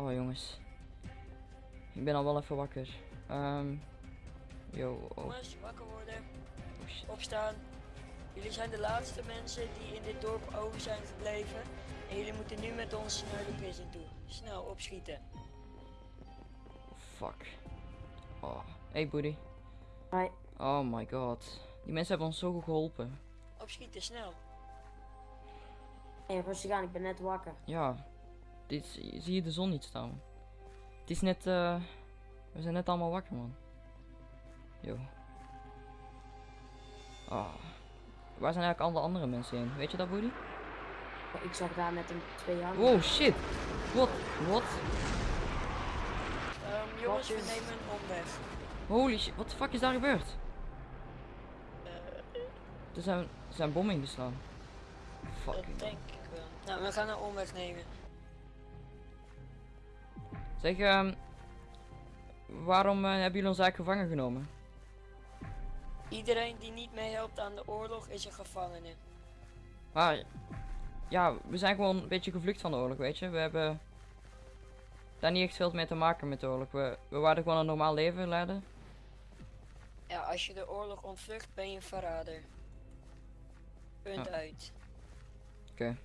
Oh jongens. Ik ben al wel even wakker. Ehm. yo, oh, Jongens, wakker worden, oh opstaan. Jullie zijn de laatste mensen die in dit dorp over zijn gebleven. En jullie moeten nu met ons naar de prison toe. Snel, opschieten. Fuck. Oh. Hey buddy. Hi. Oh my god. Die mensen hebben ons zo goed geholpen. Opschieten, snel. Hey, rustig aan, ik ben net wakker. Ja. Dit zie je de zon niet staan. Het is net, eh. we zijn net allemaal wakker man. Yo. Ah. Waar zijn eigenlijk alle andere mensen heen? Weet je dat buddy? Ik zag daar net een twee hangen. Wow shit. Wat? Wat? Ehm, jongens, we nemen een omweg. Holy shit. Wat de fuck is daar gebeurd? Eh, Er zijn, er zijn bommen ingeslaan. dat Fucking. denk ik wel. Nou, we gaan een omweg nemen. Zeg, ehm. Waarom eh, hebben jullie ons eigenlijk gevangen genomen? Iedereen die niet meehelpt aan de oorlog is een gevangene. Maar, ja, we zijn gewoon een beetje gevlucht van de oorlog, weet je. We hebben daar niet echt veel mee te maken met de oorlog. We, we waren gewoon een normaal leven leiden. Ja, als je de oorlog ontvlucht, ben je een verrader. Punt Ja. uit. Oké,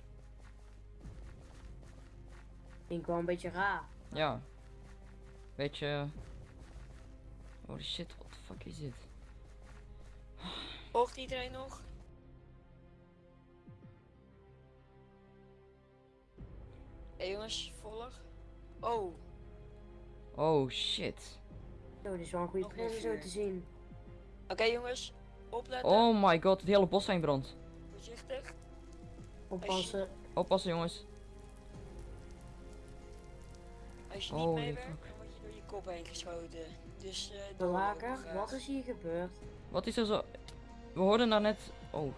Vind ik wel een beetje raar. Ja. Weet je... Holy shit, what the fuck is dit? Volgt iedereen nog? Hé jongens, volg. Oh, Oh shit. Zo, dit is wel een goede zo vuur. te zien. oké jongens. Opletten. Oh my god, het hele bos zijn brand. Voorzichtig. Oppassen. Oppassen jongens. Als je niet Holy meewerkt, fuck. dan word je door je kop heen geschoten. Dus eh De wat is hier gebeurd? Wat is er zo... We hoorden daar net... Oh,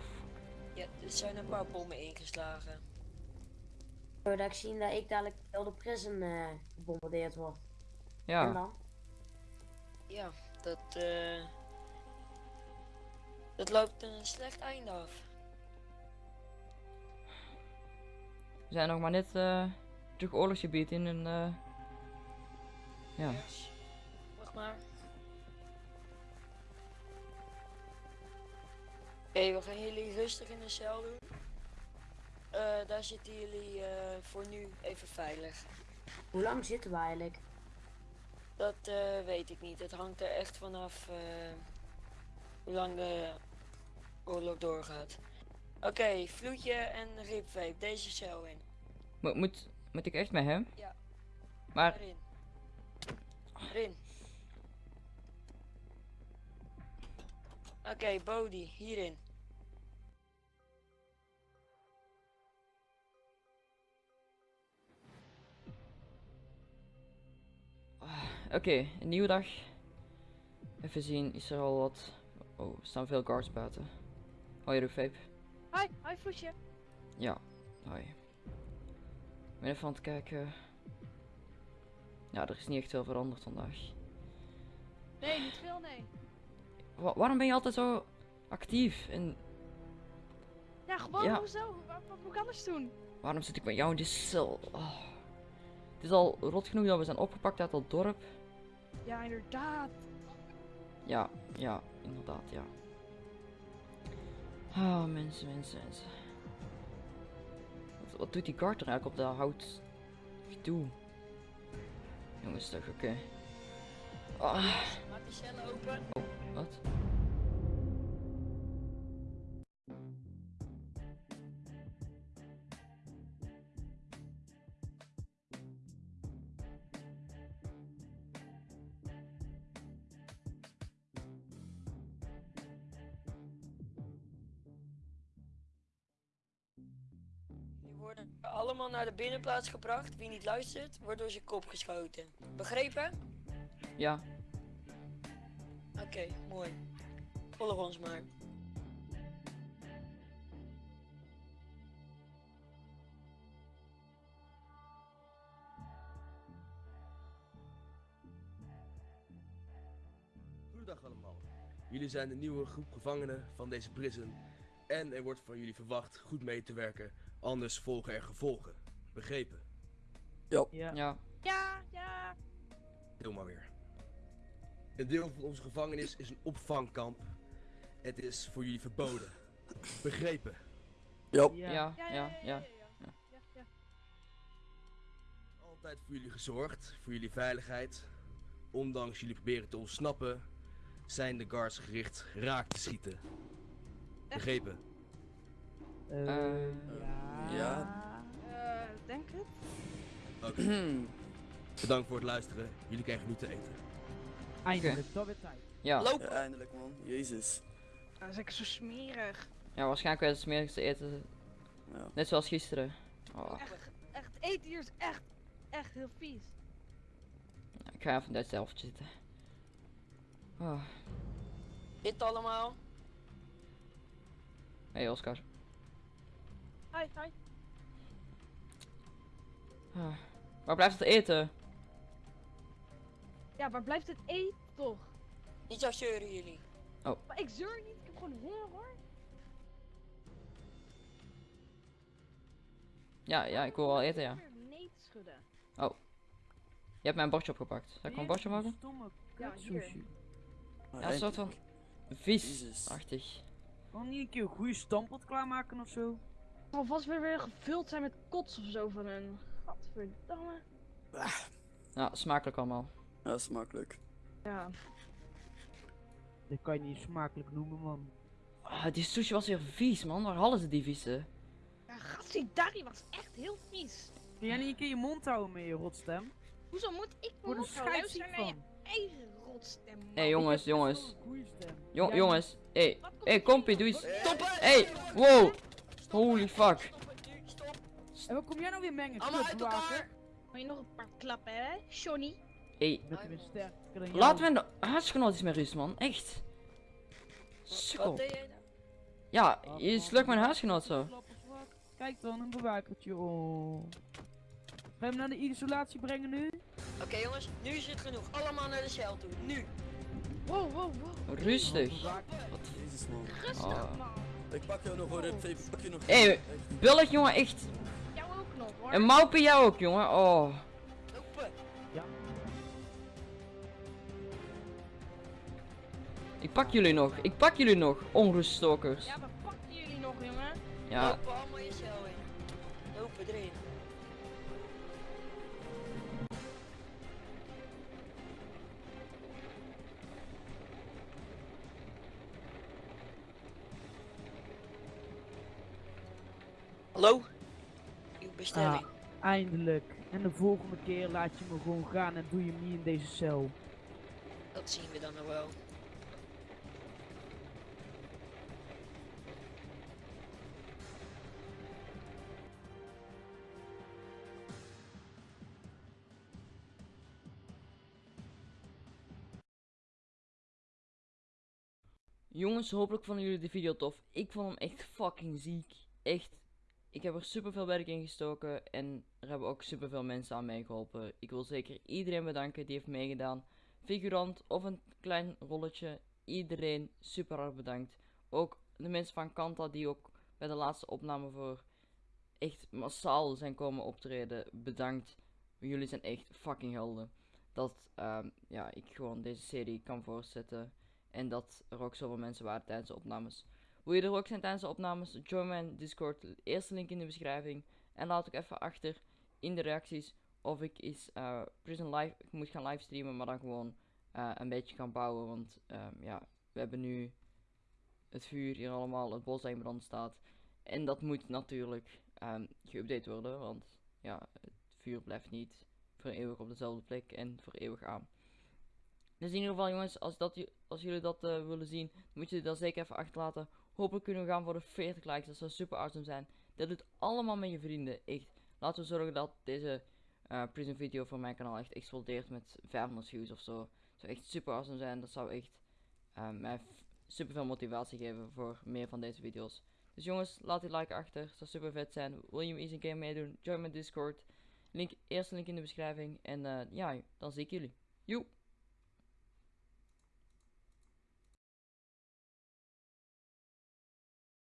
Ja, er zijn een paar bommen ingeslagen. Zodat ik zien dat ik dadelijk heel de prison eh gebombardeerd word. En ja. dan? Ja, dat eh dat loopt een slecht einde af. We zijn nog maar net eh terug oorlogsgebied in een... eh, ja. Wacht maar. Oké, we gaan jullie rustig in de cel doen. Eh, daar zitten jullie eh, voor nu even veilig. Hoe lang zitten we eigenlijk? Dat eh, weet ik niet. Het hangt er echt vanaf eh, hoe lang de oorlog doorgaat. Oké, vloedje en ribvape. Deze cel in. Moet, moet, moet ik echt met hem? Ja. Maar. Erin. Oké, Bodhi, hierin. oké, een nieuwe dag. Even zien, is er al wat... Oh, er staan veel guards buiten. Hoi Rugvape. Hi, hi Vloesje. Ja, hoi. Ik ben even aan het kijken. Ja, er is niet echt veel veranderd vandaag. Nee, niet veel, nee. Wa- waarom ben je altijd zo actief? En Ja, gewoon Ja. hoezo? Wat, wat moet ik anders doen? waarom zit ik met jou in die cel? Oh. Het is al rot genoeg dat we zijn opgepakt uit dat dorp. Ja, inderdaad. Ja, ja, inderdaad, ja. Ah, mensen, mensen, mensen. Wat, wat doet die guard er eigenlijk op dat hout? Gedoe. Jongens, toch, oké. Ah, Maak die cellen open. wat? Worden allemaal naar de binnenplaats gebracht. Wie niet luistert, wordt door zijn kop geschoten. Begrepen? Ja, Oké, mooi. Volg ons maar. Goedendag allemaal. Jullie zijn de nieuwe groep gevangenen van deze prison. En er wordt van jullie verwacht goed mee te werken, anders volgen er gevolgen. Begrepen? ja. Ja, ja. Deel maar weer. Een deel van onze gevangenis is een opvangkamp. Het is voor jullie verboden. Begrepen? Ja, Ja, ja, ja, ja. ja. ja, ja. Altijd voor jullie gezorgd, voor jullie veiligheid. Ondanks jullie proberen te ontsnappen, zijn de guards gericht raak te schieten. Begrepen? Eh, Eh, ja. ja. Eh, denk het. Oké. Bedankt voor het luisteren. Jullie krijgen nu te eten. Eindelijk, dat weer tijd. Ja, Loop! Ja, eindelijk man. Jezus. Dat is lekker zo smerig. ja, waarschijnlijk werd het smerigste eten. Ja. Net zoals gisteren. Oh, Echt, echt, eten hier is echt, echt heel vies. ik ga even in dat zelf zitten. Oh. Dit allemaal. Hey Oscar. Hi, hi. Ah. Waar blijft het eten? Ja, waar blijft het eten toch? Niet zo zeuren jullie. Maar ik zeur niet, ik heb gewoon honger hoor. Ja, ja, ik wil wel eten, ja. Weer Nee te schudden. Je hebt mijn bordje opgepakt. Zal ik een bordje maken? Stomme Ja, hier. Ja, een soort van eindelijk. Kan niet een keer een goede stampot klaarmaken of zo? Het zal vast weer, weer gevuld zijn met kots of zo van hun. Gadverdamme. Ja, smakelijk allemaal. Ja, smakelijk. Ja. Dat kan je niet smakelijk noemen, man. Ah, die sushi was weer vies, man. Waar hadden ze die vieze? Ja, Gassidari was echt heel vies. Kun jij niet een keer je mond houden met je rotstem? Hoezo moet ik Voor de mond houden? Luister naar je eigen Hé hey, jongens, jongens. een. Jong, jongens. Hé, hey. Hey, kompie, doe eens. Stoppen! Hey, wow. Holy fuck. En wat kom jij nou weer mengen? Allemaal uit elkaar! Wil je nog een paar klappen, hè? Johnny? Hey, dan jou. laten we de huisgenoot eens met rust, man. Echt. Wat Sukkel. nou? Ja, je slukt mijn huisgenoot zo. Kijk dan, een bewakertje. Oh. Ga je hem naar de isolatie brengen nu? Oké jongens, nu is het genoeg. Allemaal naar de cel toe. Nu! Wow, wow, wow. Rustig. Jezus man. Rustig, Oh. man. Ik pak jou nog hoor, ik ik pak je nog. Hé, Echt. Bullig, jongen, echt. Jou ook nog, hoor. En Maupe jou ook, jongen. Oh. Lopen! Ik pak jullie nog. Ik pak jullie nog. Onruststokers. Ja, we pakken jullie nog, jongen. Ja. Lopen allemaal je cel in. Lopen erin. Hallo? Uw bestelling. Eindelijk. En de volgende keer laat je me gewoon gaan en doe je hem niet in deze cel. Dat zien we dan nog wel. Jongens, hopelijk vonden jullie de video tof. Ik vond hem echt fucking ziek. Echt. Ik heb er super veel werk in gestoken en er hebben ook super veel mensen aan meegeholpen. Ik wil zeker iedereen bedanken die heeft meegedaan. Figurant of een klein rolletje. Iedereen super hard bedankt. Ook de mensen van Kanta die ook bij de laatste opname voor echt massaal zijn komen optreden. Bedankt. Jullie zijn echt fucking helden. Dat ehm, ja, ik gewoon deze serie kan voortzetten. En dat er ook zoveel mensen waren tijdens de opnames. Wil je er ook zijn tijdens de opnames? Join mijn Discord. Eerste link in de beschrijving. En laat ook even achter in de reacties of ik eens eh, Prison Live ik moet gaan livestreamen, maar dan gewoon eh, een beetje gaan bouwen. Want ehm, ja, we hebben nu het vuur hier allemaal, het bos in brand staat. En dat moet natuurlijk ehm geüpdate worden, want ja, het vuur blijft niet voor eeuwig op dezelfde plek en voor eeuwig aan. Dus in ieder geval jongens, als, dat, als jullie dat eh, willen zien, moet je dat zeker even achterlaten. Hopelijk kunnen we gaan voor de 40 likes, dat zou super awesome zijn. Dat doet allemaal met je vrienden, echt. Laten we zorgen dat deze eh prison video van mijn kanaal echt explodeert met 500 views of zo. Dat zou echt super awesome zijn, dat zou echt eh, mij super veel motivatie geven voor meer van deze video's. Dus jongens, laat die like achter, dat zou super vet zijn. Wil je eens een keer meedoen, join mijn Discord. Link, eerste link in de beschrijving. En eh, ja, dan zie ik jullie. Joe!